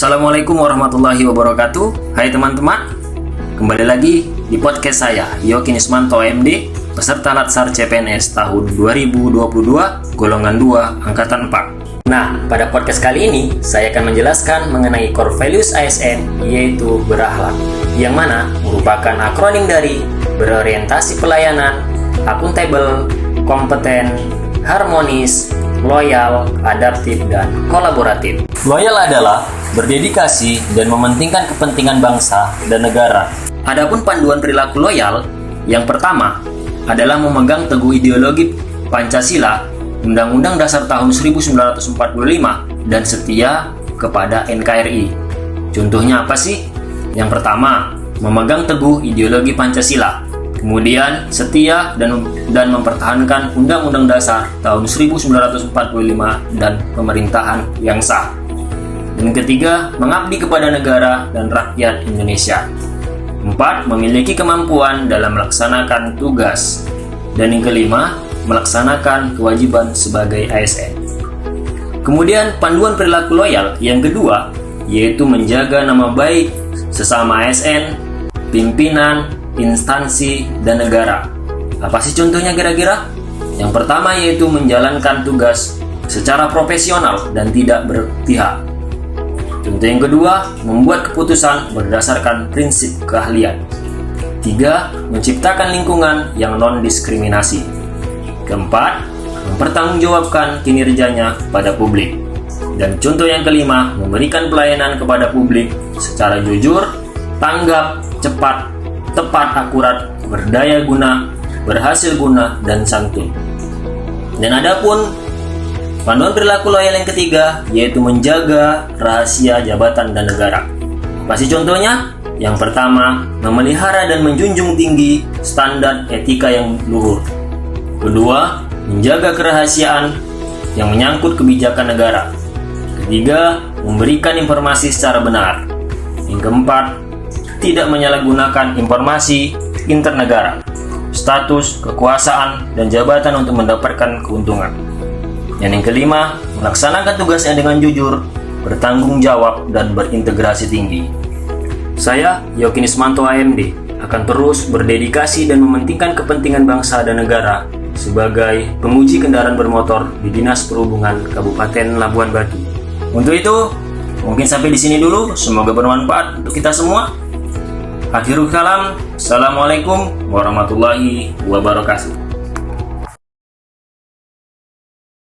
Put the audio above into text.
Assalamualaikum warahmatullahi wabarakatuh. Hai teman-teman Kembali lagi di podcast saya Yokin Ismanto MD Peserta Latsar CPNS tahun 2022 Golongan 2 Angkatan 4 Nah, pada podcast kali ini Saya akan menjelaskan mengenai core values ASN Yaitu berakhlak Yang mana merupakan akronim dari Berorientasi pelayanan Akuntabel Kompeten Harmonis loyal, adaptif, dan kolaboratif. Loyal adalah berdedikasi dan mementingkan kepentingan bangsa dan negara. Adapun panduan perilaku loyal, yang pertama adalah memegang teguh ideologi Pancasila, Undang-Undang Dasar tahun 1945, dan setia kepada NKRI. Contohnya apa sih? Yang pertama, memegang teguh ideologi Pancasila. Kemudian setia dan dan mempertahankan Undang-Undang Dasar tahun 1945 dan pemerintahan yang sah. Dan ketiga, mengabdi kepada negara dan rakyat Indonesia. Empat, memiliki kemampuan dalam melaksanakan tugas. Dan yang kelima, melaksanakan kewajiban sebagai ASN. Kemudian panduan perilaku loyal yang kedua yaitu menjaga nama baik sesama ASN, pimpinan, instansi, dan negara. Apa sih contohnya kira-kira? Yang pertama yaitu menjalankan tugas secara profesional dan tidak berpihak. Contoh yang kedua, membuat keputusan berdasarkan prinsip keahlian. Tiga, menciptakan lingkungan yang non-diskriminasi. Keempat, mempertanggungjawabkan kinerjanya pada publik. Dan contoh yang kelima, memberikan pelayanan kepada publik secara jujur, tanggap, cepat, tepat akurat, berdaya guna, berhasil guna, dan santun. Dan adapun panduan perilaku loyal yang ketiga yaitu menjaga rahasia jabatan dan negara. Apa sih contohnya? Yang pertama, memelihara dan menjunjung tinggi standar etika yang luhur. Kedua, menjaga kerahasiaan yang menyangkut kebijakan negara. Ketiga, memberikan informasi secara benar. Yang keempat, tidak menyalahgunakan informasi internegara, status, kekuasaan, dan jabatan untuk mendapatkan keuntungan. Dan yang kelima, melaksanakan tugasnya dengan jujur, bertanggung jawab, dan berintegrasi tinggi. Saya, Yokin Ismanto AMD, akan terus berdedikasi dan mementingkan kepentingan bangsa dan negara sebagai penguji kendaraan bermotor di Dinas Perhubungan Kabupaten Labuan Batu. Untuk itu, mungkin sampai di sini dulu. Semoga bermanfaat untuk kita semua. Akhirul kalam, Assalamualaikum warahmatullahi wabarakatuh.